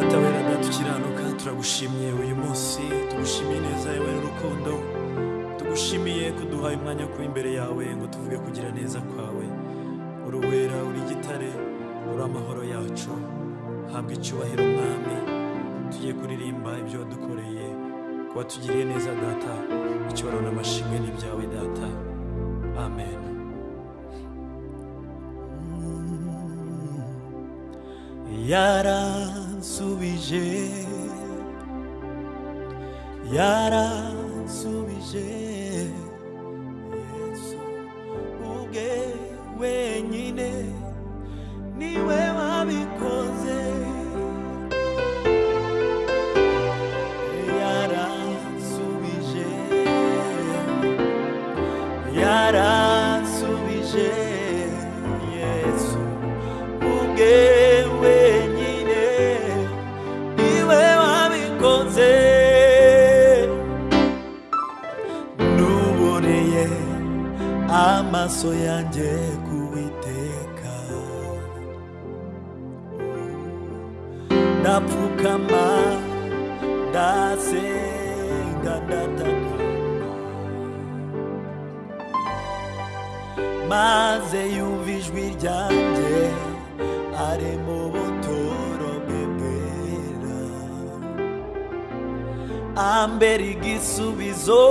data wera data ukiranuka turagushimiye uyu munsi tugushimiye neza yewe n'urukundo tugushimiye kuduha umwanya wo kuba imbere yawe ngo tuvuge kugira neza kwawe uri uwera uri igitare uri amahoro yacu habwa icyubahiro umwami tugiye kuririmba ibyo wadukoreye kuba tugiriye neza data icyubahiro n'amashimwe n'ibyawe data amen yara subije yara subije yesu uge wenyine ambera igisubizo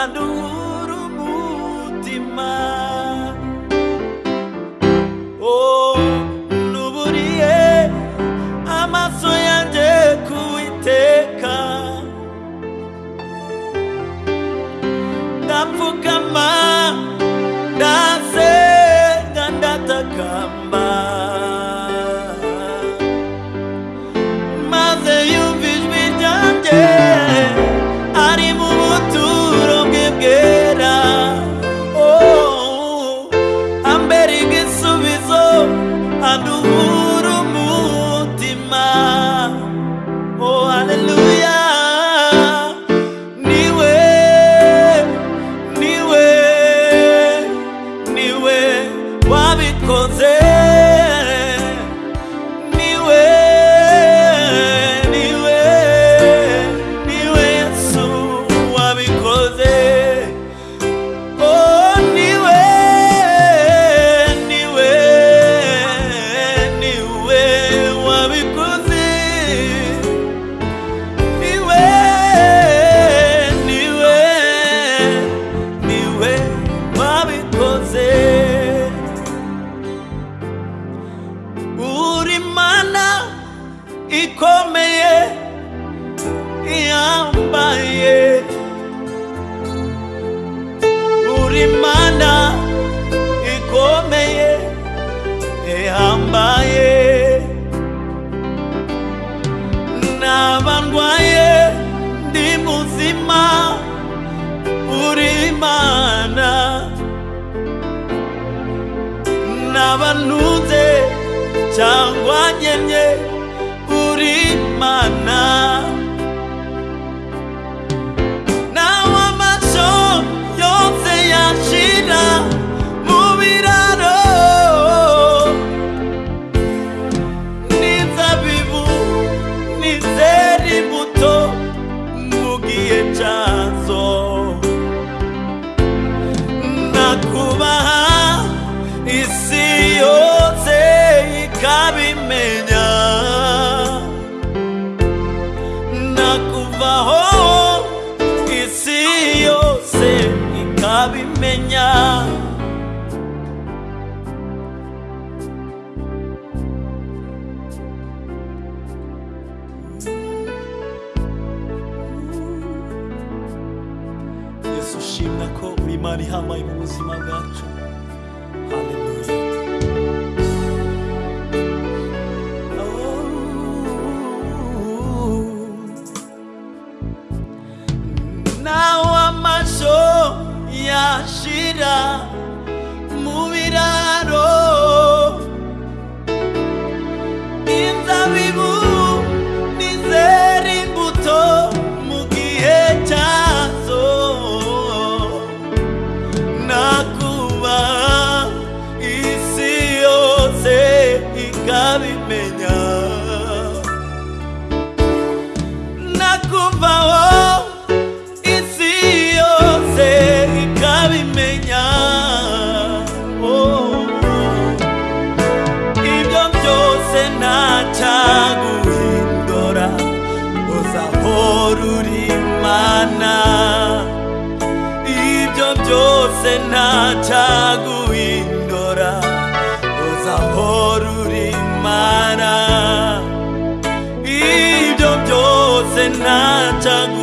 aduhura umutima naye uri mana ikomeye ihambaye naba ndwaye ndi muzima uri imana naba cyangwa nkenye uri imana it up, move it up. 자구인도라 오사호루리마나 이점 조세 나자구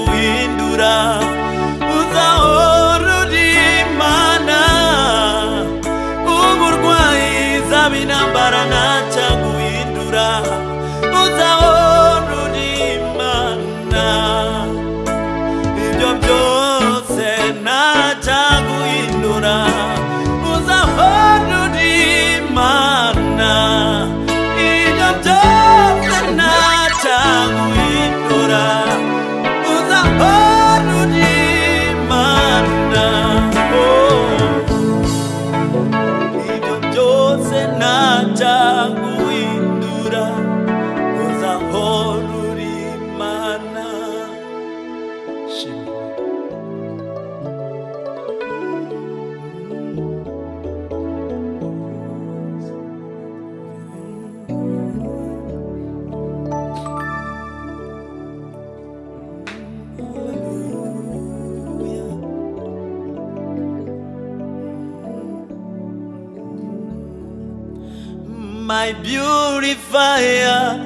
fire.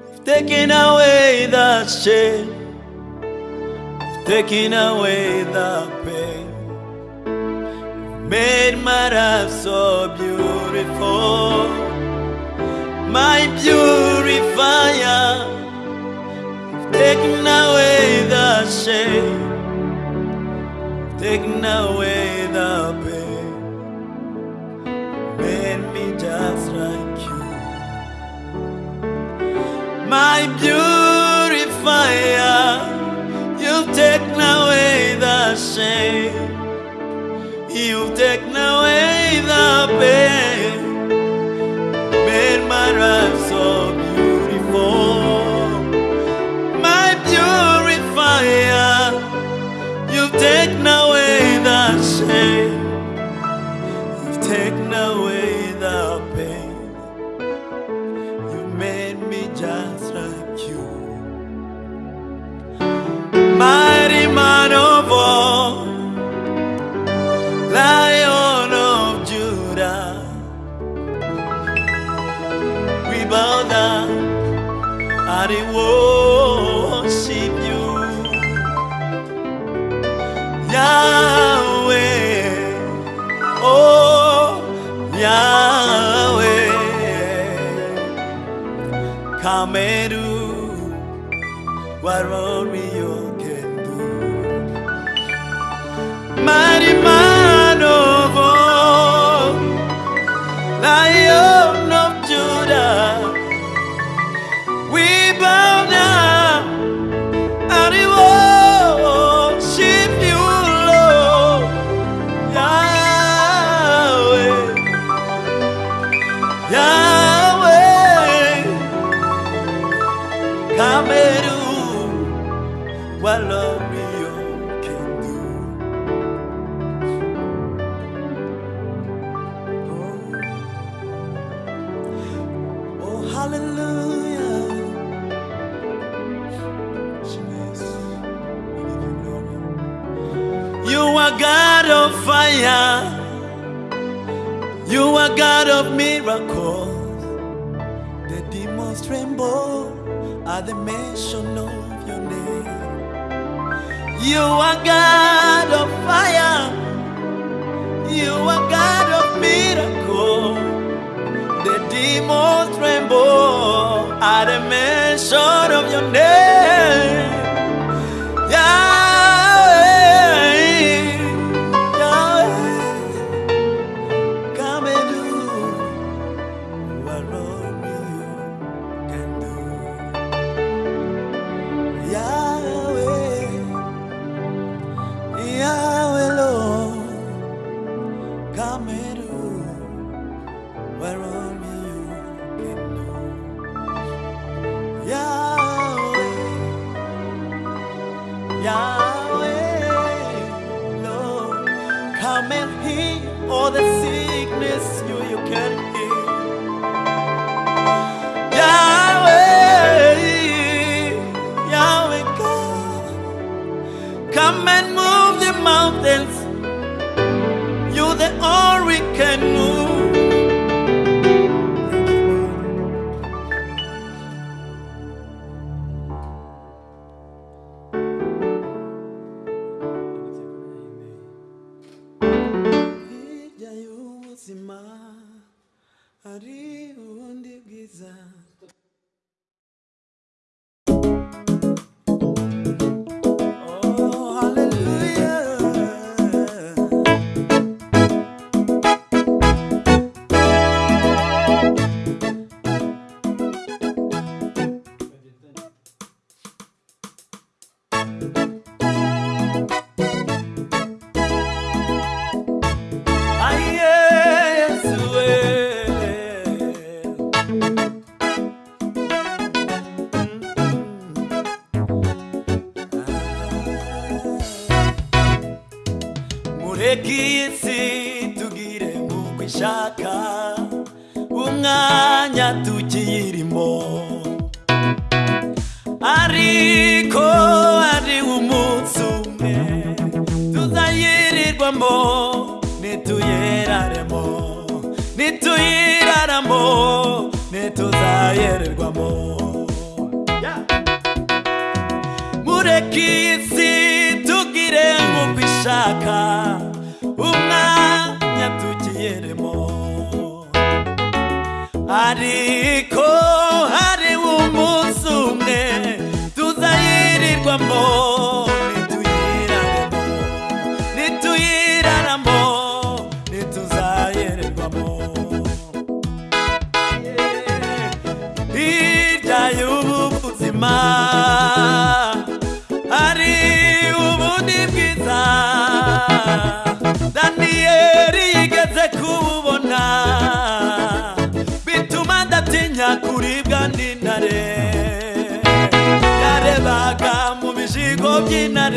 You've taken away the shame. You've taken away the pain. You've made my life so beautiful. My purifier. You've taken away the shame. You've taken away. my beautifier. You've taken away the shame. You've taken away the pain. Made my right. meru what we you can do. My heal all the sickness you, you carry. tuzayererwamo mureke iyi tugire nk'uko ishaka umwanya tugiyeremo ariko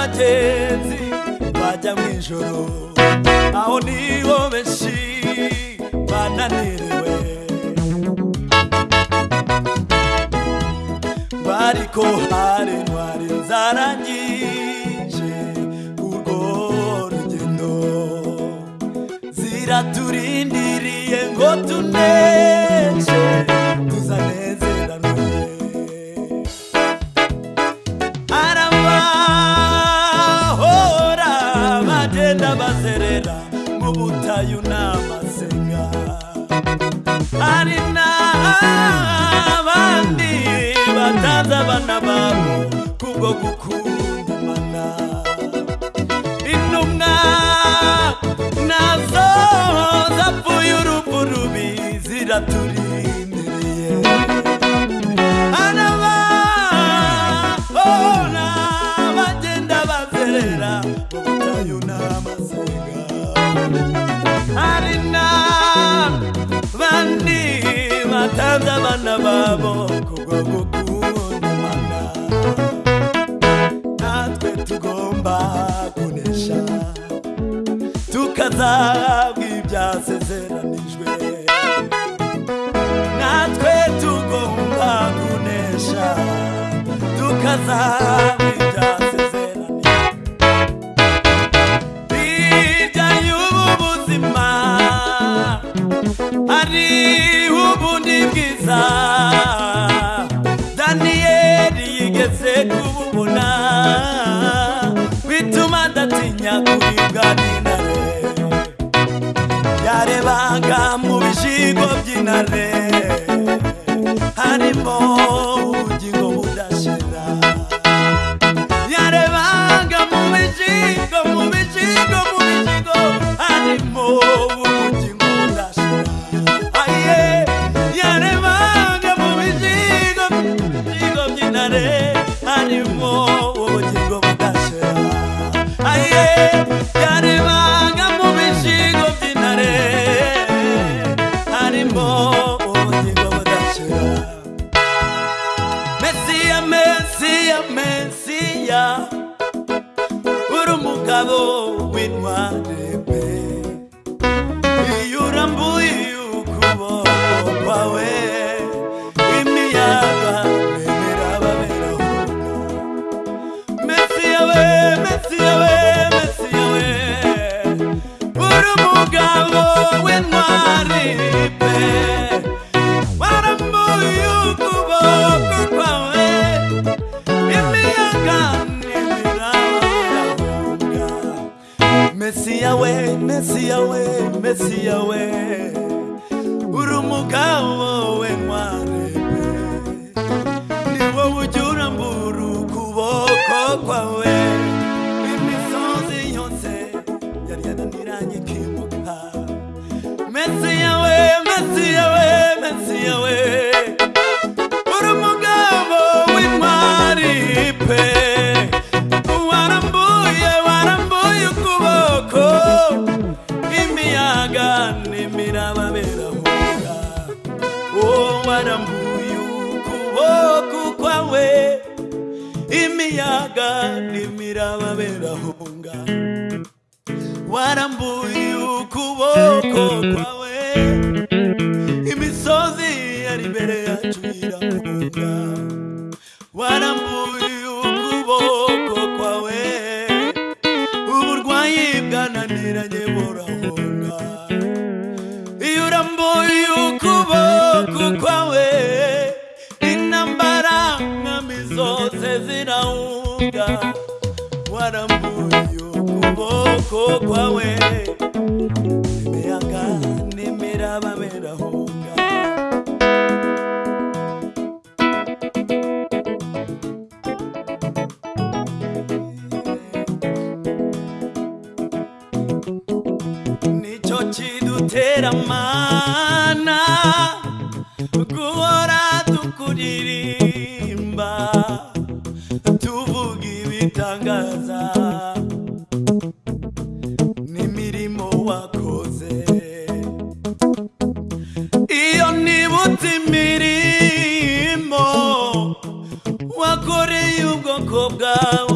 vatenzi vata mwinjoro awo niwo veshi vananiriwe variko hari mwari nzara nyinji urwo rugendo ziraturindiriye ngo tunee n'abana babo kubwo gukunda imana intumwa nazo zapfuye urupfu rubi ziraturindireye anaba ona bagenda bazerera mu butayu hari na bandi batanze abana babo kubwo gukunda kugamba kunesha tukazahabwa ibyasezeranijwe natwe tugomba kunesha tukazahabwa ibyasezeranijwe vaminare yarevaga muvisiko vyinare harimo ujingo budasira yarevaga muvisiko muvisiko muvisiko harimo Yeah. with my baby. You're mesi yawe mesi yawe urumugawo we mware niwo ujura mburu kuboko kwawe imisozi yose yari yananiranye kibuka mesi yawe mesi yawe mesi yawe urumugawo we mware Go away. Oh.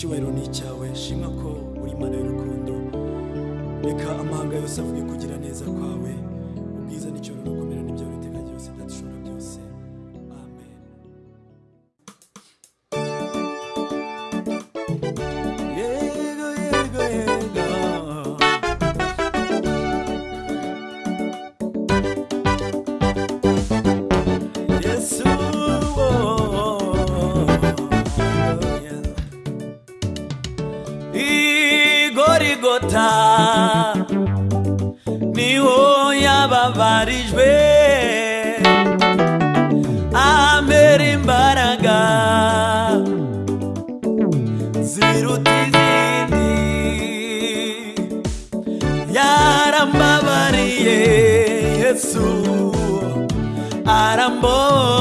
icyubahiro ni icyawe shima ko uri mana y'urukundo reka amahanga yose avuge kugira neza kwawe amor.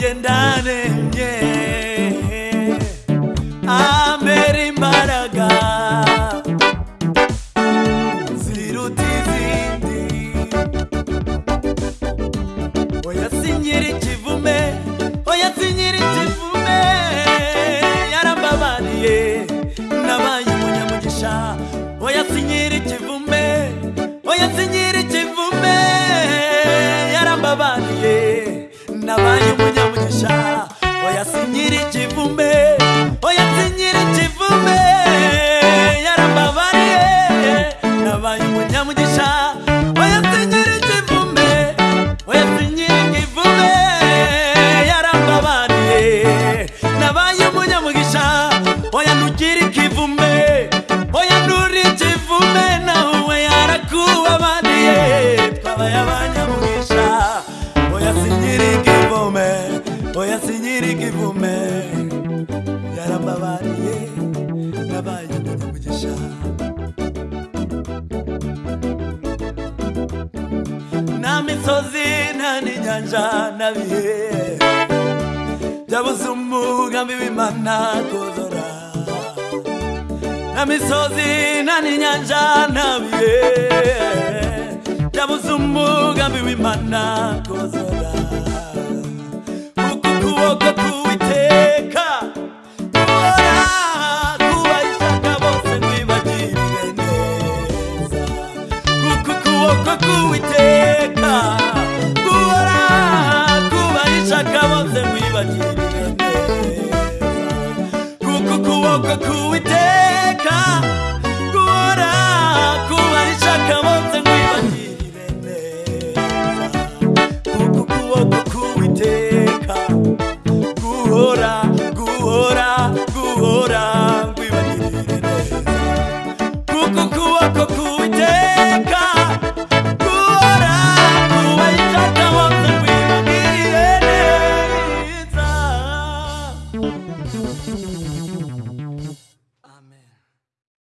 mje ndani mje kukukosha oyasinyiri chivume ndavuzumuka mivimana kozora na misozi na ninyanja navie ndavuzumuka mivimana kozora ukukuwoko kuwiteka Kuwa kuwiteka